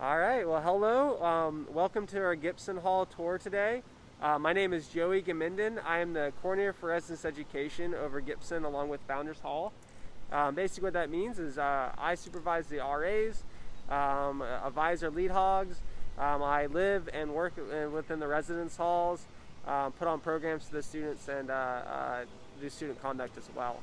All right. Well, hello. Um, welcome to our Gibson Hall tour today. Uh, my name is Joey Gaminden. I am the coordinator for residence education over Gibson, along with Founders Hall. Um, basically, what that means is uh, I supervise the RAs, um, advise our lead hogs. Um, I live and work within the residence halls, um, put on programs for the students, and uh, uh, do student conduct as well.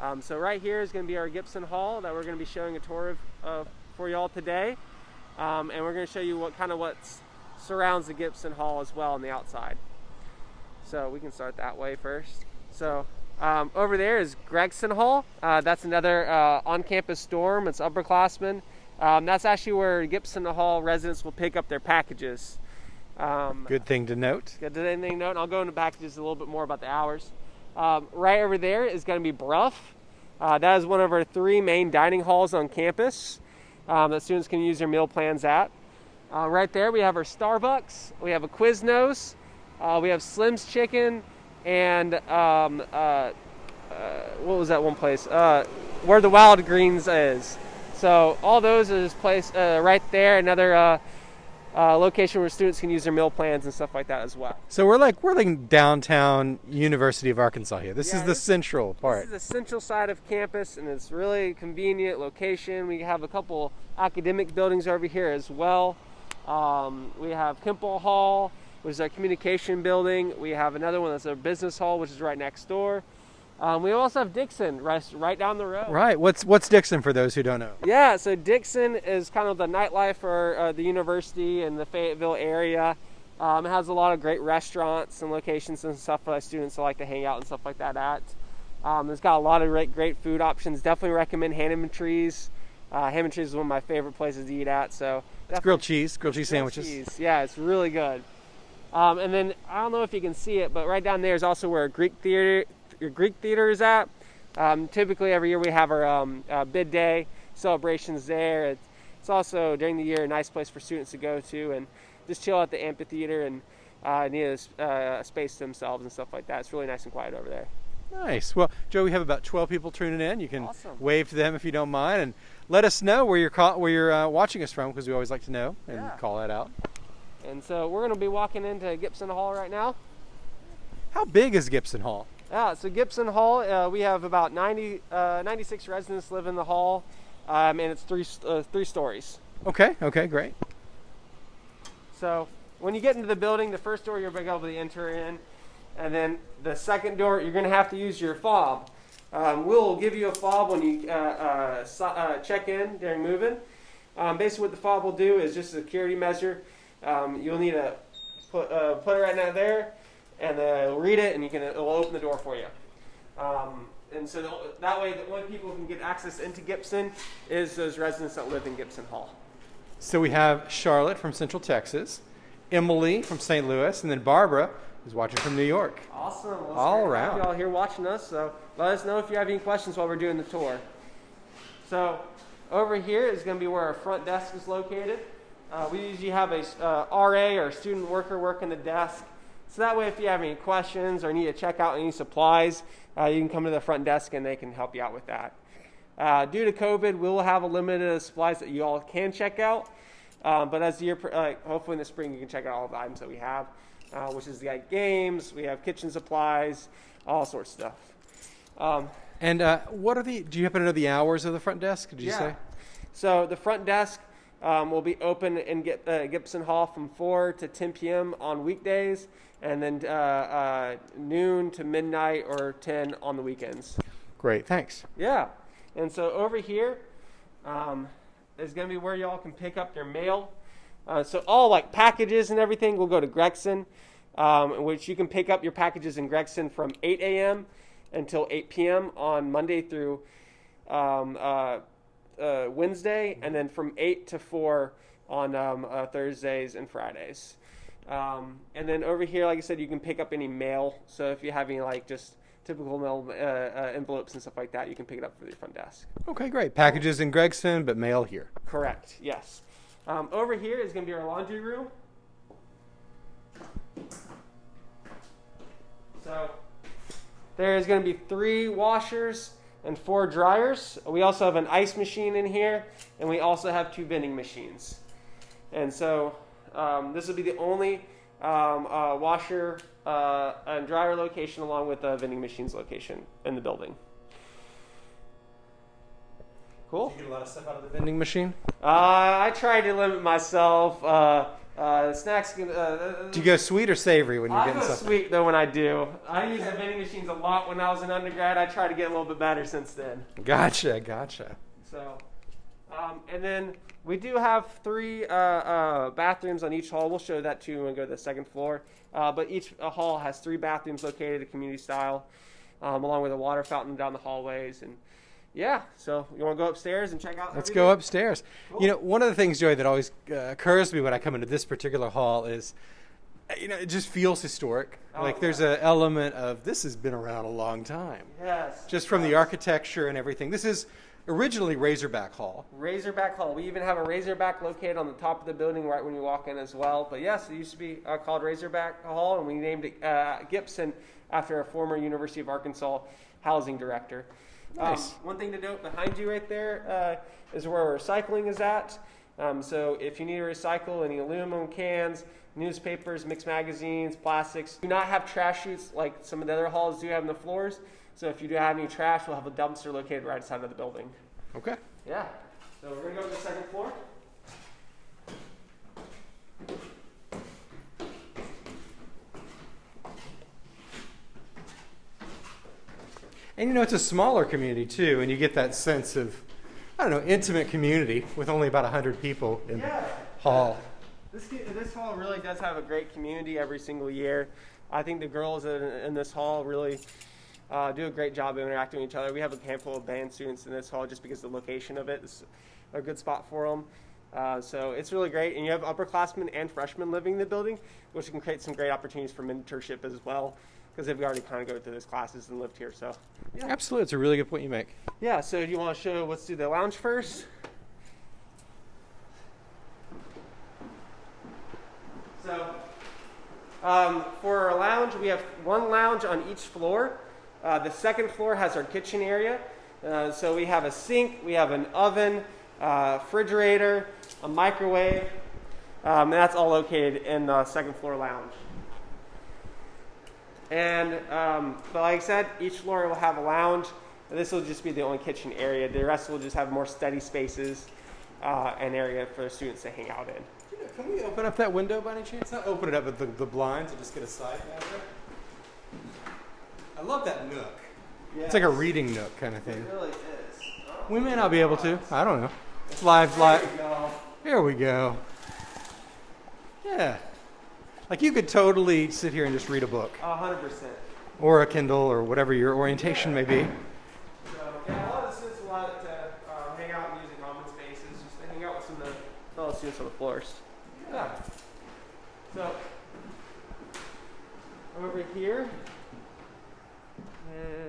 Um, so right here is going to be our Gibson Hall that we're going to be showing a tour of, of for y'all today. Um, and we're going to show you what kind of what surrounds the Gibson Hall as well on the outside. So we can start that way first. So um, over there is Gregson Hall. Uh, that's another uh, on-campus dorm. It's upperclassmen. Um, that's actually where Gibson Hall residents will pick up their packages. Um, good thing to note. Good thing to note. And I'll go into packages a little bit more about the hours. Um, right over there is going to be Brough. Uh, that is one of our three main dining halls on campus um, that students can use their meal plans at. Uh, right there we have our Starbucks, we have a Quiznos, uh, we have Slim's Chicken, and um, uh, uh what was that one place? Uh, where the Wild Greens is. So all those is place uh, right there. Another uh, location where students can use their meal plans and stuff like that as well. So we're like we're like downtown University of Arkansas here. This yeah, is the this, central part. This is the central side of campus, and it's really convenient location. We have a couple academic buildings over here as well. Um, we have Kimpel Hall, which is our communication building. We have another one that's our business hall, which is right next door. Um, we also have Dickson right, right down the road. Right. What's what's Dickson for those who don't know? Yeah. So Dickson is kind of the nightlife for uh, the university and the Fayetteville area. Um, it has a lot of great restaurants and locations and stuff for the students to like to hang out and stuff like that at. Um, it's got a lot of great, great food options. Definitely recommend Hammontree's. Uh, Hammontree's is one of my favorite places to eat at. So it's grilled cheese, grilled cheese grilled sandwiches. Cheese. Yeah, it's really good. Um, and then I don't know if you can see it, but right down there is also where a Greek theater your Greek theater is at. Um, typically, every year we have our um, uh, bid day celebrations there. It's, it's, also during the year a nice place for students to go to and just chill at the amphitheater and uh, need a, uh, space to themselves and stuff like that. It's really nice and quiet over there. Nice. Well, Joe, we have about 12 people tuning in. You can awesome. wave to them if you don't mind, and let us know where you're where you're uh, watching us from because we always like to know and yeah. call that out. And so we're going to be walking into Gibson Hall right now. How big is Gibson Hall? Yeah, so Gibson Hall, uh, we have about 90, uh, 96 residents live in the hall, um, and it's three, uh, three stories. Okay, okay, great. So when you get into the building, the first door you're going to be able to enter in, and then the second door, you're going to have to use your fob. Um, we'll give you a fob when you uh, uh, so, uh, check in during moving. Um, basically, what the fob will do is just a security measure. Um, you'll need to put, put it right now there and it'll read it, and you can it'll open the door for you. Um, and so that way, the only people who can get access into Gibson is those residents that live in Gibson Hall. So we have Charlotte from Central Texas, Emily from St. Louis, and then Barbara who's watching from New York. Awesome. Well, All around. Y'all here watching us, so let us know if you have any questions while we're doing the tour. So over here is going to be where our front desk is located. Uh, we usually have a uh, RA or student worker working the desk. So that way, if you have any questions or need to check out any supplies, uh, you can come to the front desk and they can help you out with that. Uh, due to COVID, we'll have a limited of supplies that you all can check out. Um, but as the year, uh, hopefully in the spring, you can check out all the items that we have, uh, which is like games, we have kitchen supplies, all sorts of stuff. Um, and uh, what are the? Do you happen to know the hours of the front desk? Did you yeah. say? So the front desk um, will be open in uh, Gibson Hall from 4 to 10 p.m. on weekdays, and then uh, uh, noon to midnight or 10 on the weekends. Great, thanks. Yeah. And so over here um, is going to be where y'all can pick up your mail. Uh, so all like packages and everything will go to Gregson, um, which you can pick up your packages in Gregson from 8 a.m. until 8 p.m. on Monday through um, uh, uh, Wednesday, and then from 8 to 4 on um, uh, Thursdays and Fridays. Um, and then over here, like I said, you can pick up any mail. So if you have any like just typical mail uh, uh, envelopes and stuff like that, you can pick it up for the front desk. Okay, great. Packages in Gregson, but mail here. Correct. Yes. Um, over here is going to be our laundry room. So there is going to be three washers and four dryers. We also have an ice machine in here, and we also have two vending machines. And so um, this will be the only um, uh, washer uh, and dryer location along with the vending machines location in the building. Cool. Do you get a lot of stuff out of the vending machine? Uh, I try to limit myself. Uh, uh, snacks. Can, uh, Do you go sweet or savory when you're I getting go sweet though when I do. I use the vending machines a lot when I was an undergrad. I try to get a little bit better since then. Gotcha, gotcha. So, um, and then we do have three uh, uh, bathrooms on each hall. We'll show that too when we go to the second floor. Uh, but each uh, hall has three bathrooms located at community style, um, along with a water fountain down the hallways. And yeah, so you want to go upstairs and check out? Let's everything? go upstairs. Cool. You know, one of the things, Joy, that always uh, occurs to me when I come into this particular hall is, uh, you know, it just feels historic. Oh, like there's an element of this has been around a long time, Yes. just from the architecture and everything. This is originally Razorback Hall. Razorback Hall. We even have a Razorback located on the top of the building right when you walk in as well. But yes, it used to be uh, called Razorback Hall, and we named it uh, Gibson after a former University of Arkansas housing director. Nice. Um, one thing to note behind you right there uh, is where recycling is at. Um, so if you need to recycle any aluminum cans, newspapers, mixed magazines, plastics, do not have trash chutes like some of the other halls do have in the floors. So if you do have any trash, we'll have a dumpster located right outside of the building. Okay. Yeah. So we're gonna go to the second floor. And you know, it's a smaller community too, and you get that sense of, I don't know, intimate community with only about 100 people in Yeah. the hall. This this hall really does have a great community every single year. I think the girls in, in this hall really uh, do a great job of interacting with each other. We have a handful of band students in this hall just because the location of it is a good spot for them. Uh, so it's really great, and you have upperclassmen and freshmen living in the building, which can create some great opportunities for mentorship as well, because they've already kind of go through those classes and lived here. So yeah. Absolutely, it's a really good point you make. Yeah, so do you want to show, let's do the lounge first. So, um, for our lounge, we have one lounge on each floor. Uh, the second floor has our kitchen area. Uh, so we have a sink, we have an oven, uh, refrigerator, a microwave, um, and that's all located in the second floor lounge. And um, but like I said, each floor will have a lounge. This will just be the only kitchen area. The rest will just have more study spaces uh, and area for students to hang out in. Can we open up that window by any chance? Not open it up with the, the blinds and just get a side back. I love that nook. It's like a reading nook kind of thing. It really is. We may not be able to. I don't know. It's live, live. there you go. Here we go. Yeah. Like you could totally sit here and just read a book A hundred percent. or a Kindle or whatever your orientation may be. So yeah, a lot of the students will like to uh, hang out and use the common spaces, just to hang out with some of the fellow students on the floors. Yeah. So over here,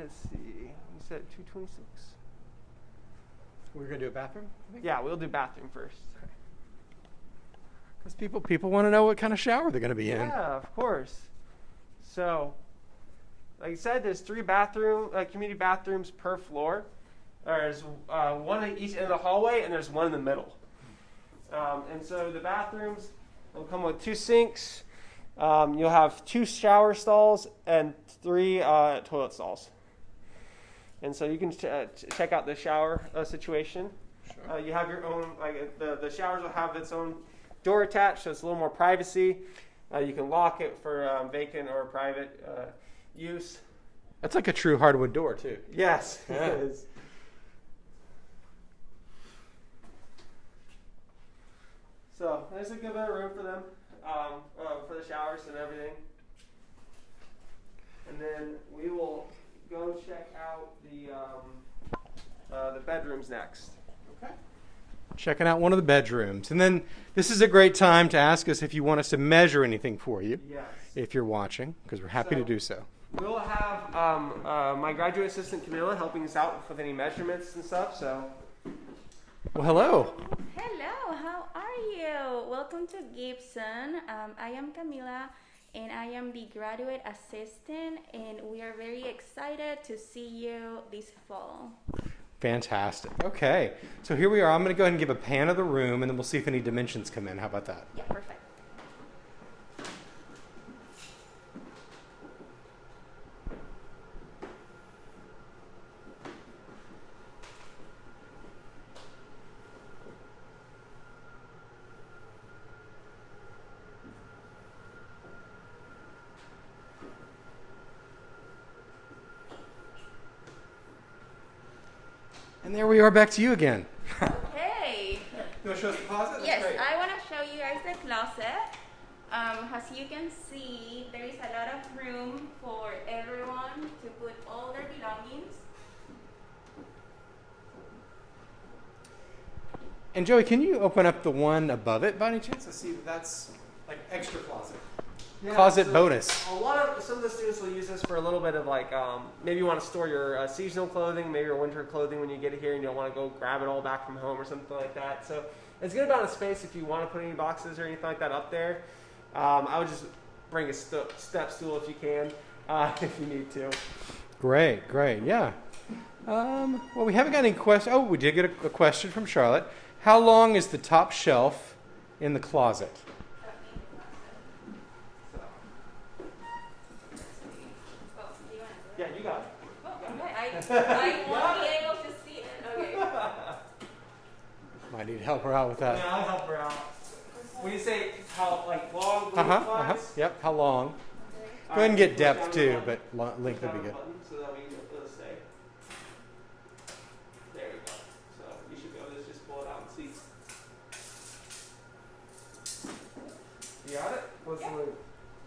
let's see. You said 226. We're gonna do a bathroom. Yeah, we'll do bathroom first. Because people people want to know what kind of shower they're gonna be in. Yeah, of course. So, like I said, there's three bathroom, uh, community bathrooms per floor. There's uh, one at each end of the hallway, and there's one in the middle. Um, and so the bathrooms will come with two sinks. Um, you'll have two shower stalls and three uh, toilet stalls. And so you can ch- uh, ch- check out the shower uh, situation. Uh, you have your own, like the, the showers will have its own door attached, so it's a little more privacy. Uh, you can lock it for um, vacant or private uh, use. That's like a true hardwood door too. Yes, Yeah. it is. So there's a good bit of room for them, um, uh, for the showers and everything. And then we will go check out the um, uh, the bedrooms next. Okay. Checking out one of the bedrooms. And then this is a great time to ask us if you want us to measure anything for you, Yes. if you're watching, because we're happy to do so. We'll have um, uh, my graduate assistant Camilla helping us out with any measurements and stuff. So Well, hello. Hello, how are you? Welcome to Gibson. Um, I am Camila and I am the graduate assistant, and we are very excited to see you this fall. Fantastic. Okay, so here we are. I'm going to go ahead and give a pan of the room, and then we'll see if any dimensions come in. How about that? Yeah, perfect. And there we are, back to you again. Okay. You want to show us the closet? Yes, I want to show you guys the closet. Um, as you can see, there is a lot of room for everyone to put all their belongings. And Joey, can you open up the one above it by any chance? I see that that's like extra closet. Yeah, Closet so bonus. A lot of some of the students will use this for a little bit of like um, maybe you want to store your uh, seasonal clothing, maybe your winter clothing when you get here and you don't want to go grab it all back from home or something like that. So it's good amount of space if you want to put any boxes or anything like that up there. Um, I would just bring a st- step stool if you can, uh, if you need to. Great, great, yeah. Um, well, we haven't got any questions. Oh, we did get a, a question from Charlotte. How long is the top shelf in the closet? So, Oh, do you wanna do it? yeah, you got it. Oh, okay. I, I won't be able to see it. Okay. Might need help her out with that. Yeah, I'll help her out. When you say how like long, Uh huh. Uh huh. Yep. How long? Go ahead and get push depth too, button. but lo- length would be good. So that we can get those stay. There we go. So you should be able to just pull it out and see. You got it? What's Yeah. the length?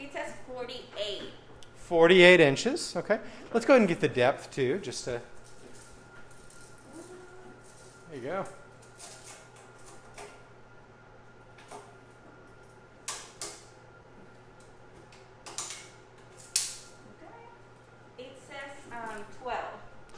It says 48. 48 inches. Okay. Let's go ahead and get the depth too, just to. There you go. It says um, 12.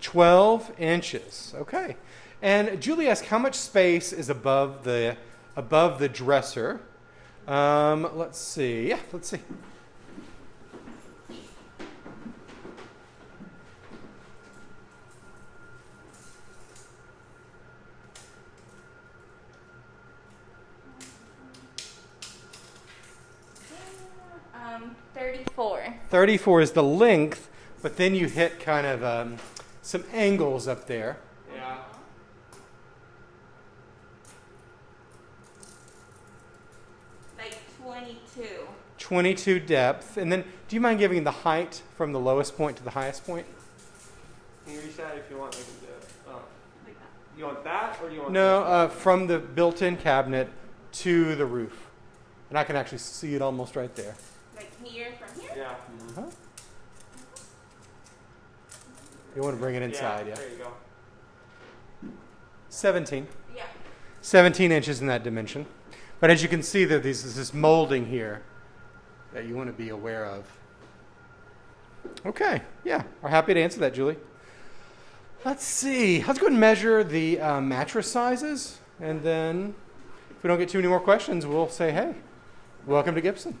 12 inches. Okay. And Julie asked how much space is above the above the dresser. Um, let's see. Yeah, let's see. Um, 34. 34 is the length, but then you hit kind of um, some angles up there. Yeah. Like 22. 22 depth. And then do you mind giving the height from the lowest point to the highest point? Can you reach that if you want? I can do it. Oh. Like that. You want that or you want No, this? uh, from the built in cabinet to the roof. And I can actually see it almost right there. Like here from here? Yeah. Uh-huh. You want to bring it inside, yeah. There you go. 17. Yeah. 17 inches in that dimension. But as you can see, there there's this molding here that you want to be aware of. Okay, yeah, we're happy to answer that, Julie. Let's see. Let's go ahead and measure the uh, mattress sizes, and then if we don't get too many more questions, we'll say, hey, welcome to Gibson.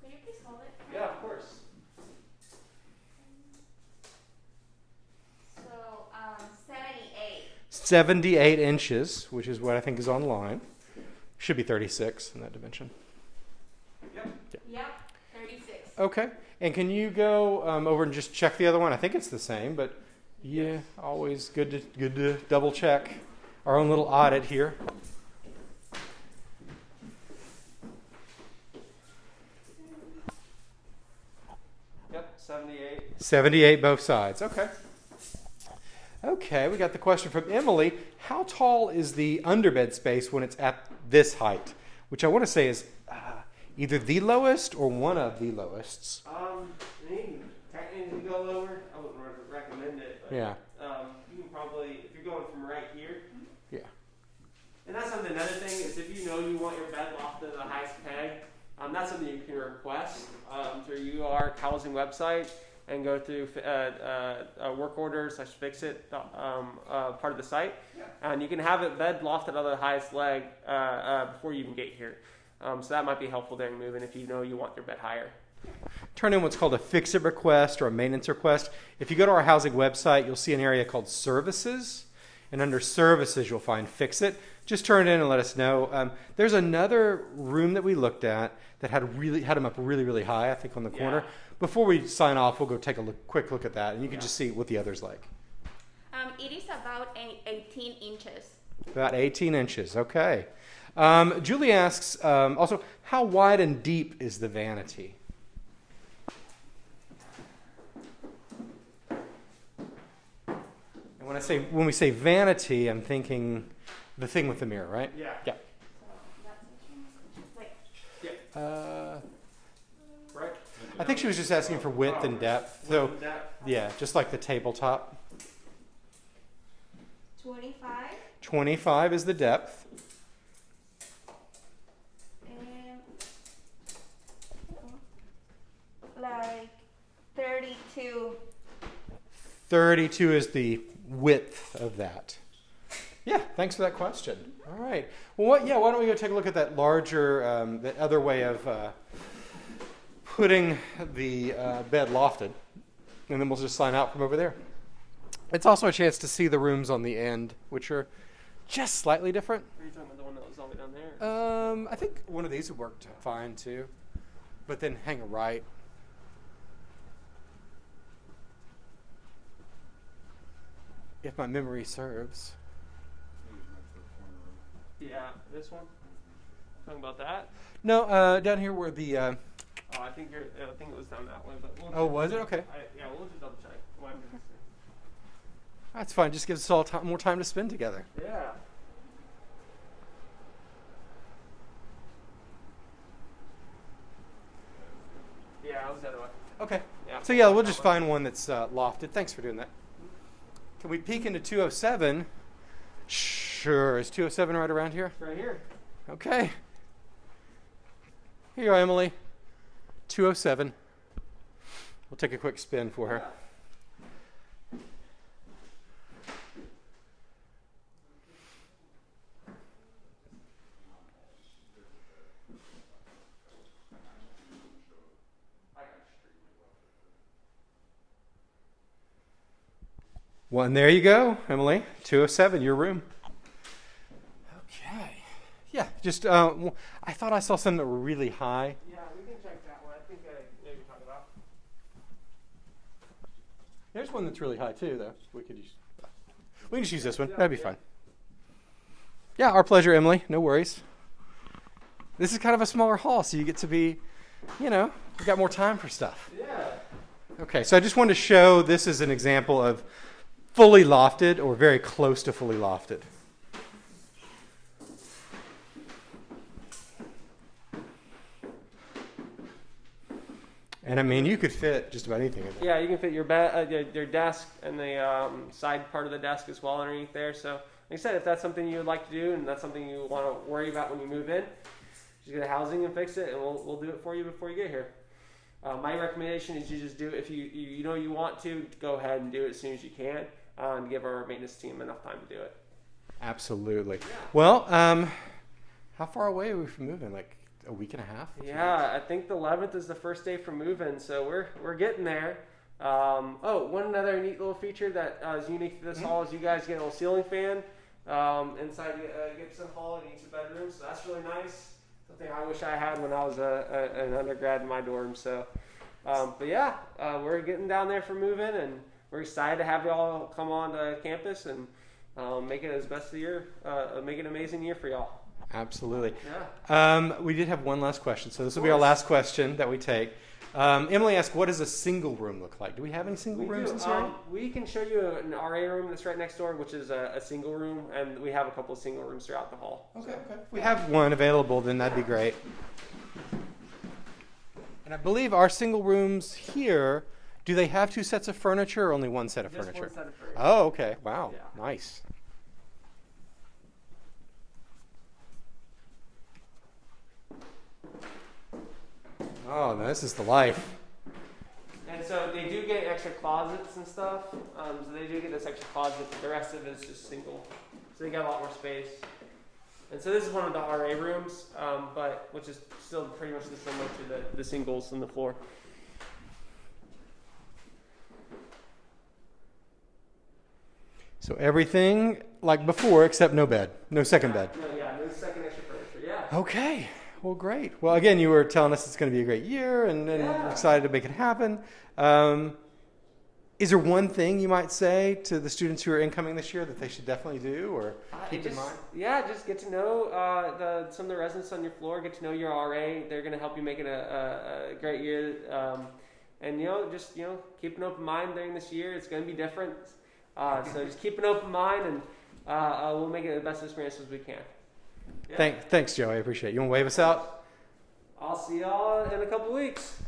Could you please hold it? Yeah, of course. So, um, 78. 78 inches, which is what I think is online. Should be 36 in that dimension. Yep. Yep. 36. Okay. And can you go um, over and just check the other one? I think it's the same, but yeah, always good to good to double check our own little audit here. Yep. Seventy-eight. 78 both sides. Okay. Okay, we got the question from Emily. How tall is the underbed space when it's at this height? Which I want to say is uh, either the lowest or one of the lowest. Um, mean, technically go lower. I wouldn't recommend it. But, Yeah. Um, you can probably if you're going from right here. Yeah. And that's something. Another thing is if you know you want your bed lofted to the highest peg, um, that's something you can request um, through UR housing website and go through uh, uh, uh, work order slash fix it um, uh, part of the site, and you can have it bed lofted on the highest leg uh, uh, before you even get here. Um, so that might be helpful during moving if you know you want your bed higher. turn in what's called a fix it request or a maintenance request. If you go to our housing website, you'll see an area called services. And under services, you'll find fix it. Just turn it in and let us know. Um, there's another room that we looked at that had really had them up really, really high, I think, on the corner. Yeah. Before we sign off, we'll go take a look, quick look at that, and you can Yeah. just see what the other's like. Um, it is about 18 inches. About 18 inches. Okay. Um, Julie asks um, also, how wide and deep is the vanity? And when I say when we say vanity, I'm thinking the thing with the mirror, right? Yeah. Yeah. So that's like Uh, Right. I think she was just asking for width and depth. So yeah, just like the tabletop. 25 25 is the depth. and like 32. 32 is the width of that. Yeah, thanks for that question. All right. Well, what, yeah, why don't we go take a look at that larger, um, that other way of uh, putting the uh, bed lofted, and then we'll just sign out from over there. It's also a chance to see the rooms on the end, which are just slightly different. Are you talking about the one that was all the way down there? Um, I think one of these would work fine too, but then hang a right. If my memory serves. yeah, this one. Talking about that? No, uh, down here where the. Uh, Oh, I think you're. I think it was down that way, but. We'll oh, was it? Okay. I, yeah, we'll just double check. That's fine. Just gives us all time, more time to spend together. Yeah. Yeah, I was the other way. Okay. Yeah. So, yeah, we'll just find one that's uh, lofted. Thanks for doing that. Can we peek into 207? Sure. Is 207 right around here? It's right here. Okay. Here you are, Emily. 207. We'll take a quick spin for her. Well, and there you go, Emily. 207, your room. Okay. Yeah, just, uh, I thought I saw some that were really high. Yeah, we can check that one. I think I know what you're talking about. There's one that's really high too, though. We could use. We can just use this one. That'd be fine. Yeah, our pleasure, Emily. No worries. This is kind of a smaller hall, so you get to be, you know, you got more time for stuff. Yeah. Okay, so I just wanted to show this is an example of fully lofted or very close to fully lofted. And I mean, you could fit just about anything in there. Yeah, you can fit your ba- uh, your, your desk and the um, side part of the desk as well underneath there. So, like I said, if that's something you would like to do and that's something you want to worry about when you move in, just get the housing and fix it, and we'll, we'll do it for you before you get here. Uh, my recommendation is you just do it if you, you you know you want to go ahead and do it as soon as you can, uh, and give our maintenance team enough time to do it. Absolutely. Well, um, how far away are we from moving? Like a week and a half? Yeah, I think the 11th is the first day for moving, so we're we're getting there. Um, oh, one other neat little feature that uh, is unique to this hall is you guys get a little ceiling fan um, inside uh, Gibson Hall in each of the bedrooms, so that's really nice. Something I wish I had when I was a, a, an undergrad in my dorm. So, um, but yeah, uh, we're getting down there for moving, and we're excited to have y'all come on to campus and um, make it as best of the year, uh, make it an amazing year for y'all. Absolutely. Yeah. Um, we did have one last question, so this will be our last question that we take. Um, Emily asked, "What does a single room look like? Do we have any single We rooms do. in Surrey?" Um, we can show you an RA room that's right next door, which is a, a single room, and we have a couple of single rooms throughout the hall. Okay, okay. If we have one available, then that'd be great. And I believe our single rooms here, do they have two sets of furniture or only one set of Just furniture? one set of furniture. Oh, okay. Wow. Yeah. Nice. Oh, no, this is the life. And so they do get extra closets and stuff. Um, so they do get this extra closet, but the rest of it is just single. So they got a lot more space. And so this is one of the RA rooms, um, but which is still pretty much similar to the, the singles on the floor. So everything like before, except no bed, no second bed. No, yeah, no second extra furniture. Yeah. Okay. Well, great. Well, again, you were telling us it's going to be a great year, and, and Yeah. we're excited to make it happen. Um, is there one thing you might say to the students who are incoming this year that they should definitely do or Uh, keep in mind? Yeah, just get to know uh, the, some of the residents on your floor. Get to know your RA. They're going to help you make it a, a, a great year. Um, and you know, just you know, keep an open mind during this year. It's going to be different. Uh, so just keep an open mind, and uh, uh, we'll make it the best experience as we can. Thank, thanks, Joey. I appreciate it. You want to wave us out? I'll see y'all in a couple weeks.